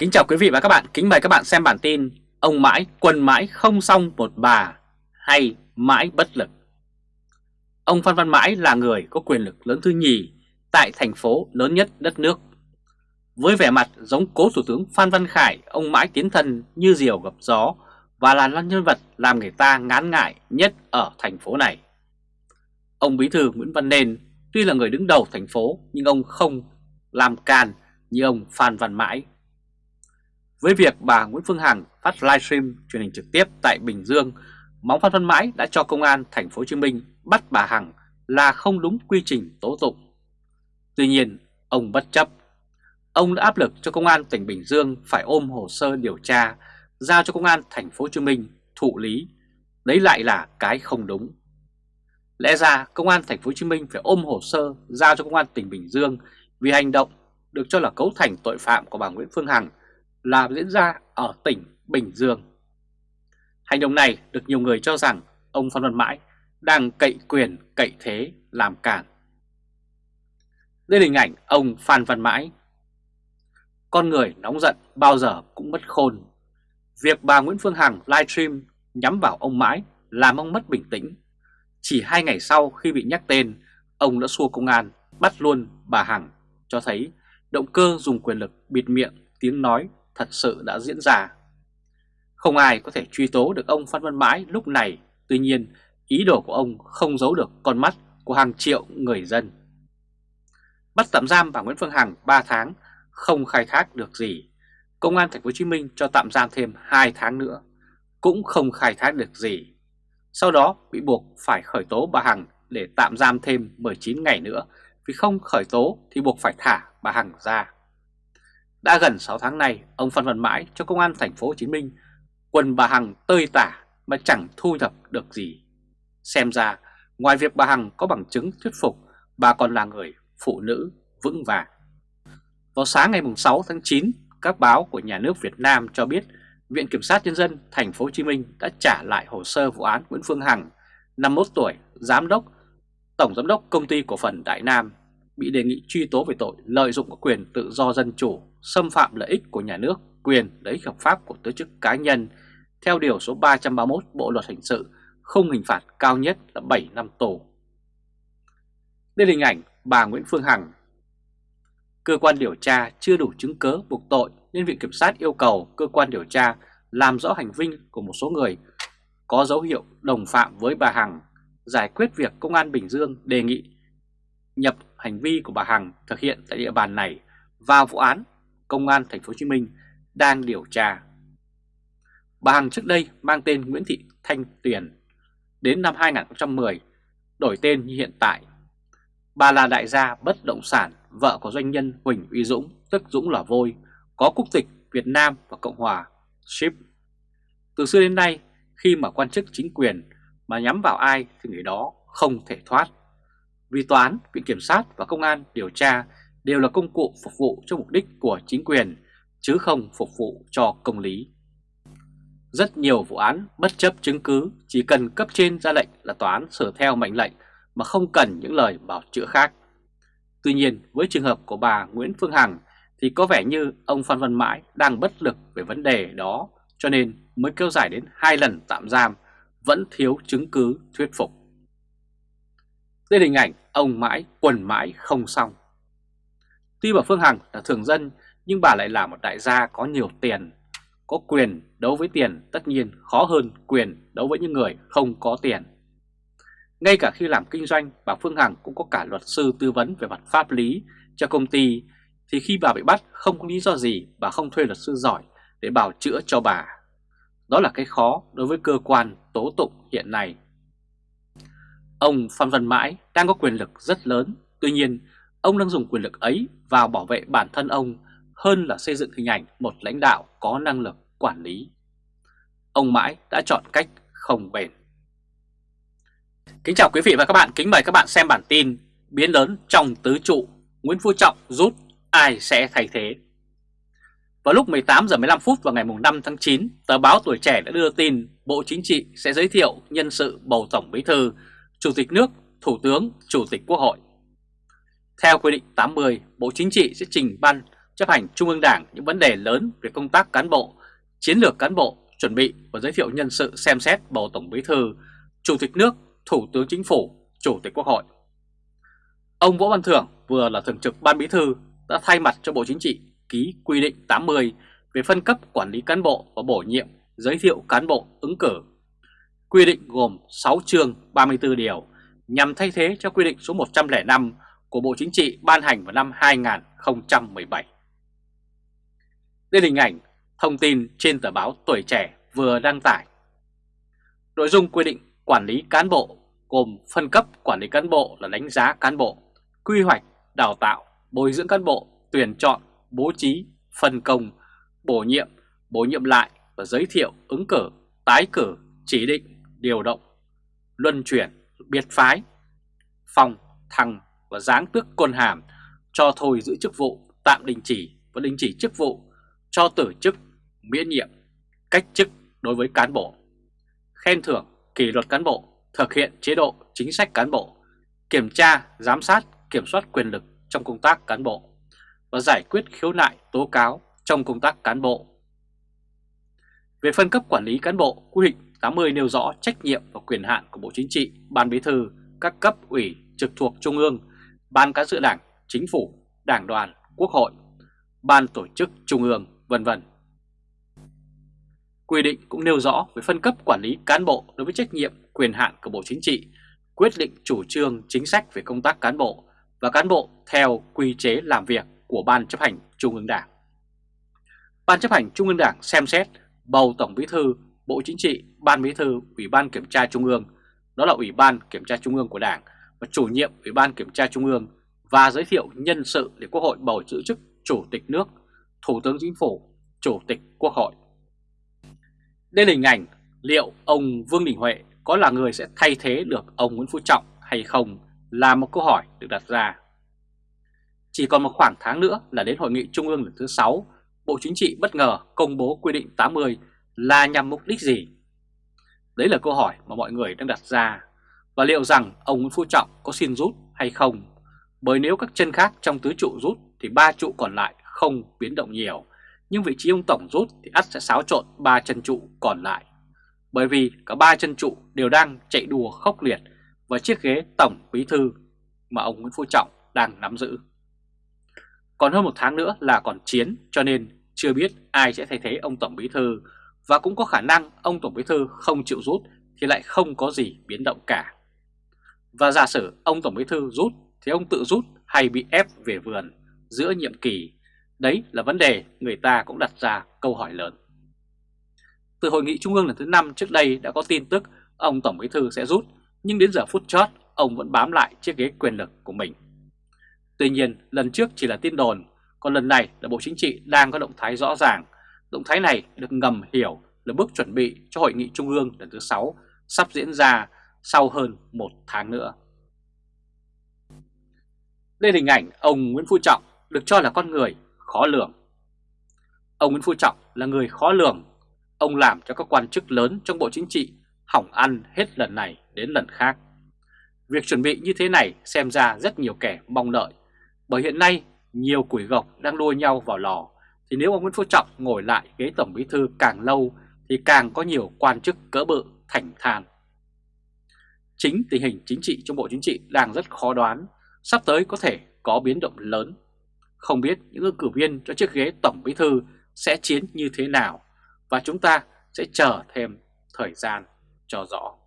Kính chào quý vị và các bạn, kính mời các bạn xem bản tin Ông mãi quần mãi không xong một bà hay mãi bất lực. Ông Phan Văn Mãi là người có quyền lực lớn thứ nhì tại thành phố lớn nhất đất nước. Với vẻ mặt giống cố Thủ tướng Phan Văn Khải, ông Mãi tiến thân như diều gặp gió Và là nhân vật làm người ta ngán ngại nhất ở thành phố này. Ông Bí Thư Nguyễn Văn Nên tuy là người đứng đầu thành phố nhưng ông không làm can như ông Phan Văn Mãi với việc bà Nguyễn Phương Hằng phát livestream truyền hình trực tiếp tại Bình Dương, Móng Phan Văn Mãi đã cho công an thành phố Hồ Chí Minh bắt bà Hằng là không đúng quy trình tố tụng. Tuy nhiên, ông bất chấp. Ông đã áp lực cho công an tỉnh Bình Dương phải ôm hồ sơ điều tra giao cho công an thành phố Hồ Chí Minh thụ lý. Đấy lại là cái không đúng. Lẽ ra công an thành phố Hồ Chí Minh phải ôm hồ sơ giao cho công an tỉnh Bình Dương vì hành động được cho là cấu thành tội phạm của bà Nguyễn Phương Hằng là diễn ra ở tỉnh Bình Dương. Hành động này được nhiều người cho rằng ông Phan Văn Mãi đang cậy quyền, cậy thế làm cản. Đây là hình ảnh ông Phan Văn Mãi. Con người nóng giận bao giờ cũng mất khôn. Việc bà Nguyễn Phương Hằng livestream nhắm vào ông Mãi làm ông mất bình tĩnh. Chỉ hai ngày sau khi bị nhắc tên, ông đã xua công an bắt luôn bà Hằng cho thấy động cơ dùng quyền lực bịt miệng tiếng nói thật sự đã diễn ra. Không ai có thể truy tố được ông Phan Văn Mãi lúc này, tuy nhiên ý đồ của ông không giấu được con mắt của hàng triệu người dân. Bắt tạm giam bà Nguyễn Phương Hằng 3 tháng, không khai thác được gì. Công an thành phố Hồ Chí Minh cho tạm giam thêm 2 tháng nữa, cũng không khai thác được gì. Sau đó bị buộc phải khởi tố bà Hằng để tạm giam thêm 19 ngày nữa, vì không khởi tố thì buộc phải thả bà Hằng ra. Đã gần 6 tháng nay, ông Phan Văn Mãi cho công an thành phố Hồ Chí Minh quần bà Hằng tơi tả mà chẳng thu thập được gì. Xem ra, ngoài việc bà Hằng có bằng chứng thuyết phục, bà còn là người phụ nữ vững vàng. Vào sáng ngày 6 tháng 9, các báo của nhà nước Việt Nam cho biết Viện Kiểm sát Nhân dân thành phố Hồ Chí Minh đã trả lại hồ sơ vụ án Nguyễn Phương Hằng, 51 tuổi, giám đốc, tổng giám đốc công ty cổ phần Đại Nam, bị đề nghị truy tố về tội lợi dụng quyền tự do dân chủ xâm phạm lợi ích của nhà nước, quyền lợi ích hợp pháp của tổ chức cá nhân theo Điều số 331 Bộ Luật Hình sự, không hình phạt cao nhất là 7 năm tù. Đây là hình ảnh bà Nguyễn Phương Hằng. Cơ quan điều tra chưa đủ chứng cứ buộc tội nên Viện Kiểm sát yêu cầu cơ quan điều tra làm rõ hành vi của một số người có dấu hiệu đồng phạm với bà Hằng, giải quyết việc Công an Bình Dương đề nghị nhập hành vi của bà Hằng thực hiện tại địa bàn này vào vụ án Công an Thành phố Hồ Chí Minh đang điều tra. Bà Hằng trước đây mang tên Nguyễn Thị Thanh Tuyền, đến năm 2010 đổi tên như hiện tại. Bà là đại gia bất động sản, vợ của doanh nhân Huỳnh Uy Dũng, tức Dũng là Vôi, có quốc tịch Việt Nam và Cộng hòa Ship. Từ xưa đến nay, khi mà quan chức chính quyền mà nhắm vào ai thì người đó không thể thoát. Vì tòa án, viện kiểm sát và công an điều tra đều là công cụ phục vụ cho mục đích của chính quyền, chứ không phục vụ cho công lý. Rất nhiều vụ án bất chấp chứng cứ chỉ cần cấp trên ra lệnh là tòa án sửa theo mệnh lệnh mà không cần những lời bảo chữa khác. Tuy nhiên với trường hợp của bà Nguyễn Phương Hằng thì có vẻ như ông Phan Văn Mãi đang bất lực về vấn đề đó cho nên mới kéo dài đến hai lần tạm giam vẫn thiếu chứng cứ thuyết phục. Đây là hình ảnh ông Mãi quần mãi không xong. Tuy bà Phương Hằng là thường dân nhưng bà lại là một đại gia có nhiều tiền. Có quyền đấu với tiền tất nhiên khó hơn quyền đấu với những người không có tiền. Ngay cả khi làm kinh doanh, bà Phương Hằng cũng có cả luật sư tư vấn về mặt pháp lý cho công ty, thì khi bà bị bắt không có lý do gì bà không thuê luật sư giỏi để bảo chữa cho bà. Đó là cái khó đối với cơ quan tố tụng hiện nay. Ông Phan Văn Mãi đang có quyền lực rất lớn, tuy nhiên Ông đang dùng quyền lực ấy vào bảo vệ bản thân ông hơn là xây dựng hình ảnh một lãnh đạo có năng lực quản lý. Ông mãi đã chọn cách không bền. Kính chào quý vị và các bạn, kính mời các bạn xem bản tin Biến lớn trong tứ trụ, Nguyễn Phú Trọng rút, ai sẽ thay thế? Vào lúc 18 giờ 15 phút vào ngày 5 tháng 9, tờ báo Tuổi Trẻ đã đưa tin Bộ Chính trị sẽ giới thiệu nhân sự bầu Tổng Bí Thư, Chủ tịch nước, Thủ tướng, Chủ tịch Quốc hội theo quy định 80, Bộ Chính trị sẽ trình ban chấp hành Trung ương Đảng những vấn đề lớn về công tác cán bộ, chiến lược cán bộ, chuẩn bị và giới thiệu nhân sự xem xét bầu Tổng Bí Thư, Chủ tịch nước, Thủ tướng Chính phủ, Chủ tịch Quốc hội. Ông Võ Văn Thưởng vừa là Thường trực Ban Bí Thư đã thay mặt cho Bộ Chính trị ký quy định 80 về phân cấp quản lý cán bộ và bổ nhiệm, giới thiệu cán bộ ứng cử. Quy định gồm 6 chương 34 điều nhằm thay thế cho quy định số 105 của Bộ Chính trị ban hành vào năm 2017. Đây là hình ảnh thông tin trên tờ báo Tuổi Trẻ vừa đăng tải. Nội dung quy định quản lý cán bộ gồm phân cấp quản lý cán bộ là đánh giá cán bộ, quy hoạch, đào tạo, bồi dưỡng cán bộ, tuyển chọn, bố trí, phân công, bổ nhiệm, bổ nhiệm lại và giới thiệu ứng cử, tái cử, chỉ định, điều động, luân chuyển, biệt phái, phòng thăng và giáng tước quân hàm, cho thôi giữ chức vụ, tạm đình chỉ và đình chỉ chức vụ, cho tử chức, miễn nhiệm, cách chức đối với cán bộ, khen thưởng, kỷ luật cán bộ, thực hiện chế độ chính sách cán bộ, kiểm tra, giám sát, kiểm soát quyền lực trong công tác cán bộ và giải quyết khiếu nại tố cáo trong công tác cán bộ. Về phân cấp quản lý cán bộ, quy định 80 nêu rõ trách nhiệm và quyền hạn của Bộ Chính trị, Ban Bí thư, các cấp ủy trực thuộc Trung ương, Ban Cán sự Đảng, Chính phủ, Đảng đoàn, Quốc hội, Ban Tổ chức Trung ương, vân vân. Quy định cũng nêu rõ về phân cấp quản lý cán bộ đối với trách nhiệm, quyền hạn của Bộ Chính trị, quyết định chủ trương chính sách về công tác cán bộ và cán bộ theo quy chế làm việc của Ban chấp hành Trung ương Đảng. Ban chấp hành Trung ương Đảng xem xét bầu Tổng Bí thư, Bộ Chính trị, Ban Bí thư, Ủy ban Kiểm tra Trung ương, đó là Ủy ban Kiểm tra Trung ương của Đảng và chủ nhiệm Ủy ban Kiểm tra Trung ương và giới thiệu nhân sự để Quốc hội bầu giữ chức Chủ tịch nước, Thủ tướng Chính phủ, Chủ tịch Quốc hội. Đây là hình ảnh liệu ông Vương Đình Huệ có là người sẽ thay thế được ông Nguyễn Phú Trọng hay không là một câu hỏi được đặt ra. Chỉ còn một khoảng tháng nữa là đến Hội nghị Trung ương lần thứ 6, Bộ Chính trị bất ngờ công bố quy định 80 là nhằm mục đích gì? Đấy là câu hỏi mà mọi người đang đặt ra. Và liệu rằng ông Nguyễn Phú Trọng có xin rút hay không? Bởi nếu các chân khác trong tứ trụ rút thì ba trụ còn lại không biến động nhiều. Nhưng vị trí ông Tổng rút thì ắt sẽ xáo trộn ba chân trụ còn lại. Bởi vì cả ba chân trụ đều đang chạy đùa khốc liệt và chiếc ghế Tổng Bí Thư mà ông Nguyễn Phú Trọng đang nắm giữ. Còn hơn một tháng nữa là còn chiến, cho nên chưa biết ai sẽ thay thế ông Tổng Bí Thư và cũng có khả năng ông Tổng Bí Thư không chịu rút thì lại không có gì biến động cả. Và giả sử ông Tổng Bí Thư rút thì ông tự rút hay bị ép về vườn giữa nhiệm kỳ, đấy là vấn đề người ta cũng đặt ra câu hỏi lớn. Từ hội nghị trung ương lần thứ 5 trước đây đã có tin tức ông Tổng Bí Thư sẽ rút, nhưng đến giờ phút chót ông vẫn bám lại chiếc ghế quyền lực của mình. Tuy nhiên, lần trước chỉ là tin đồn, còn lần này là Bộ Chính trị đang có động thái rõ ràng. Động thái này được ngầm hiểu là bước chuẩn bị cho Hội nghị Trung ương lần thứ 6 sắp diễn ra sau hơn một tháng nữa. Đây là hình ảnh ông Nguyễn Phú Trọng được cho là con người khó lường. Ông Nguyễn Phú Trọng là người khó lường. Ông làm cho các quan chức lớn trong Bộ Chính trị hỏng ăn hết lần này đến lần khác. Việc chuẩn bị như thế này xem ra rất nhiều kẻ mong đợi, bởi hiện nay nhiều quỷ gộc đang đua nhau vào lò thì nếu ông Nguyễn Phú Trọng ngồi lại ghế Tổng Bí Thư càng lâu thì càng có nhiều quan chức cỡ bự thành than. Chính tình hình chính trị trong Bộ Chính trị đang rất khó đoán, sắp tới có thể có biến động lớn. Không biết những ứng cử viên cho chiếc ghế Tổng Bí Thư sẽ chiến như thế nào và chúng ta sẽ chờ thêm thời gian cho rõ.